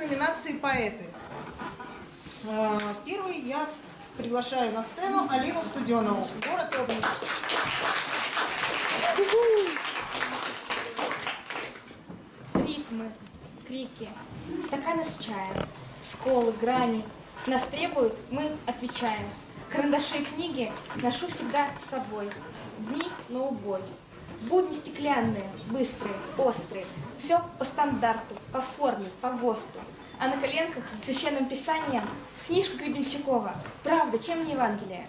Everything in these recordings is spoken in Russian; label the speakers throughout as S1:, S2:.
S1: Номинации поэты. Э, Первый я приглашаю на сцену Алину Студенову, город Обнинск.
S2: Ритмы, крики, стаканы с чаем, сколы, грани. С нас требуют, мы отвечаем. Карандаши и книги ношу всегда с собой. Дни на убой. Будни стеклянные, быстрые, острые. Все по стандарту, по форме, по ГОСТу. А на коленках священным писанием книжка Гребенщикова. Правда, чем не Евангелие?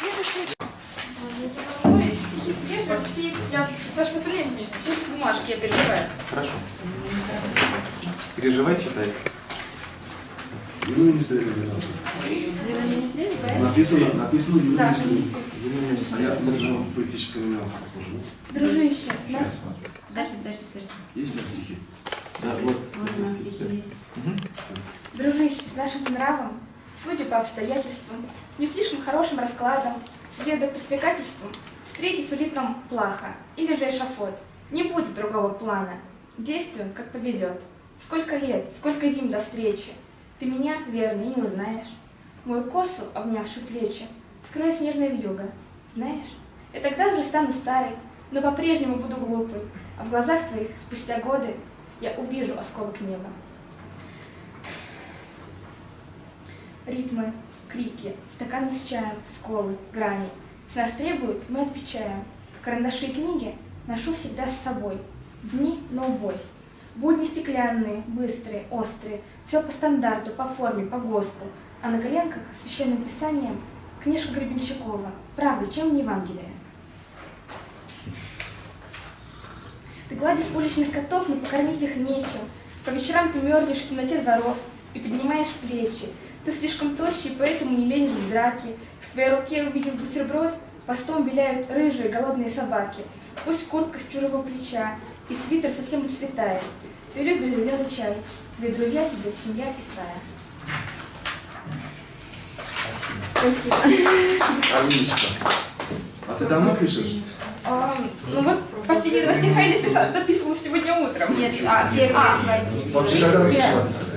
S1: Следующий
S2: Ну, стихи свежие, все, я, с вашего позволения, бумажки я переживаю.
S3: Хорошо. Переживай, читай.
S4: Ну, министр номинации. Написано, написано Юрий
S2: Да.
S4: А я должен поэтическая номинация похоже. да?
S2: Дружище,
S4: смотрю.
S5: Дальше, дальше, дальше.
S4: Есть у тебя стихи?
S3: Да, вот.
S5: Вот у нас стихи есть.
S2: Дружище, с нашим нравом, судя по обстоятельствам, с не слишком хорошим раскладом, следуя подстрекательствам, встретить сулит нам плаха, или же эшафот. Не будет другого плана. Действуем, как повезет. Сколько лет, сколько зим до встречи. Ты меня, верно, и не узнаешь. Мою косу, обнявшую плечи, скроет снежная вьюга. Знаешь, я тогда уже стану старой, но по-прежнему буду глупой, а в глазах твоих, спустя годы, я увижу осколок неба. Ритмы, крики, стаканы с чаем, сколы, грани. С нас требуют, мы отвечаем. Карандаши и книги ношу всегда с собой. Дни на убой. Будни стеклянные, быстрые, острые. Все по стандарту, по форме, по ГОСТу. А на коленках священным писанием книжка Гребенщикова. Правда, чем не Евангелие? Ты гладишь уличных котов, но покормить их нечем. По вечерам ты мерзнешь в темноте дворов и поднимаешь плечи. Ты слишком тощий, поэтому не лезешь в драки. В твоей руке увиден бутерброд, постом виляют рыжие голодные собаки. Пусть куртка с чужого плеча, и свитер совсем отцветает. Ты любишь зеленый чай, твои друзья тебе семья и стая. Спасибо.
S4: Алиночка, а ты давно пишешь?
S2: А, ну вот последние два стиха я написала, дописывала сегодня утром.
S5: Нет, а, первые
S2: А.
S4: Вообще, когда начала писать?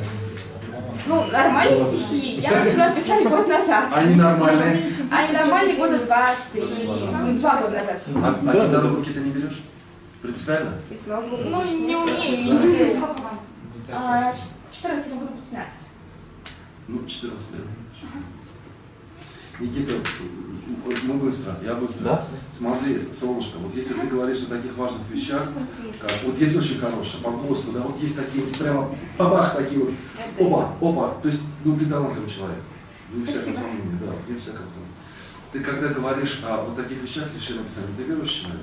S2: Ну, нормальные стихи я начала писать год назад.
S4: Они нормальные.
S2: А нормальные года два-три, ну, два года назад.
S4: А, а гитару в руки ты не берешь? Принципиально?
S2: Ну, не умею, не умею. Сколько вам? А, 14 году 15.
S4: Ну, 14 лет. Никита, мы быстро, я быстро.
S3: Да?
S4: Смотри, солнышко, вот если ты говоришь о таких важных вещах, как, вот есть очень хорошее, по ГОСТу, да, вот есть такие вот прямо бабах такие вот, опа, опа, то есть, ну ты талантливый человек, не всякое сомнение, да, не всякое сомнение. Ты когда говоришь о вот таких вещах священном писании, ты верующий человек?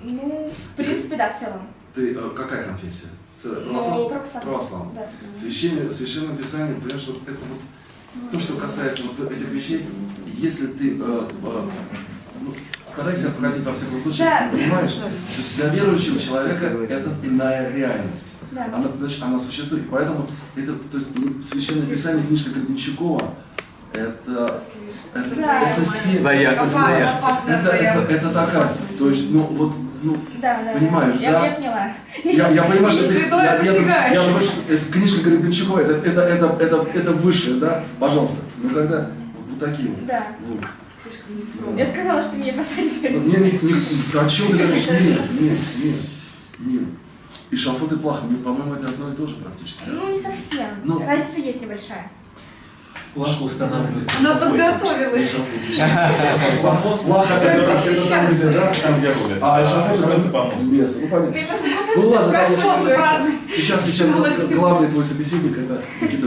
S2: Ну, в принципе, да, в целом.
S4: Ты э, какая конфессия?
S2: Ну,
S4: Православ...
S2: православная.
S4: Православная.
S2: Да.
S4: Священное, священное писание, понимаешь, вот это вот то, что касается вот этих вещей, если ты э, э, ну, старайся обходить во всяком случае,
S2: Да.
S4: понимаешь? То есть для верующего человека это иная реальность.
S2: Да.
S4: Она, значит, она существует. Поэтому это, то есть ну, священное писание книжка Гребенщикова, это, это,
S2: Да.
S4: это сила.
S3: Заявка.
S5: Опасно,
S4: Это, это,
S5: заявка.
S4: это такая, то есть, ну вот, ну,
S2: Да, да.
S4: Понимаешь,
S2: я,
S4: да?
S2: Я поняла.
S4: я, я понимаю, что ты,
S5: Святое
S4: я, я,
S5: посягаешь.
S4: я что это книжка Гребенщикова, это, это, это, это, это высшее, да, пожалуйста. Ну когда вот такие вот.
S2: Да.
S4: вот.
S2: Я сказала, что меня
S4: Ну,
S2: посадили.
S4: Не, не, не, о чем ты говоришь? Нет, нет, нет, нет. И шафот и плаха, мне, по-моему, это одно и то же практически.
S2: Ну, не совсем.
S4: Ну.
S2: Разница есть небольшая.
S3: Плаху устанавливают.
S5: Она подготовилась.
S3: Помост.
S4: Плаха это, это,
S5: защищаться.
S4: там, где, да?
S3: Там, где рулят.
S4: А шафот это
S3: помост.
S4: место. Ну, понятно. Ну ладно, сейчас, сейчас главный твой собеседник это Никита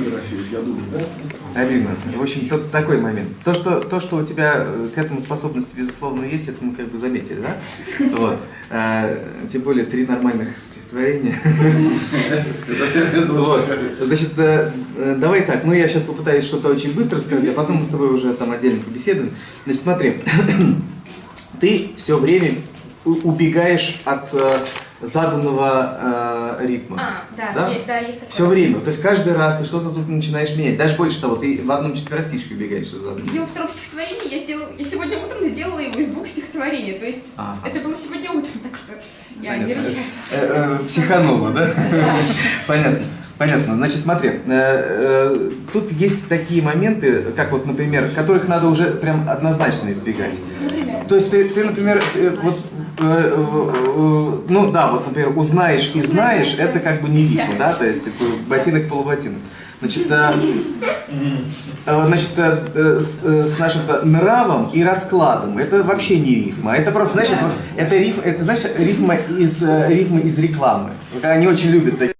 S4: я думаю, да?
S6: Алина, в общем, тут такой момент. То что, то, что у тебя э, к этому способности, безусловно, есть, это мы как бы заметили, да? Вот. А, тем более три нормальных стихотворения. Значит, э, э, давай так, ну я сейчас попытаюсь что-то очень быстро сказать, а потом мы с тобой уже там отдельно побеседуем. Значит, смотри, ты все время убегаешь от заданного э, ритма.
S2: А, да,
S6: Да?
S2: е- да, есть такое.
S6: Все время. То есть каждый раз ты что-то тут начинаешь менять. Даже больше того, ты в одном четверостишке убегаешь из заданного.
S2: Где во втором стихотворении я сделала, я сегодня утром сделала его из двух стихотворений. То есть
S6: Ага.
S2: это было сегодня утром, так что я не ручаюсь.
S6: Э, э, Психанула, да? Понятно. Понятно. Значит, смотри, э, тут есть такие моменты, как вот, например, которых надо уже прям однозначно избегать.
S2: Например.
S6: То есть ты, ты например, вот, ну да, вот, например, узнаешь и знаешь, это как бы не рифма, да, то есть типа, ботинок полуботинок. Значит, э, э, значит, э, э, с, э, с нашим-то нравом и раскладом это вообще не рифма, это просто, это, вот- это риф, это знаешь, рифма из э, рифмы из рекламы. Они очень любят такие.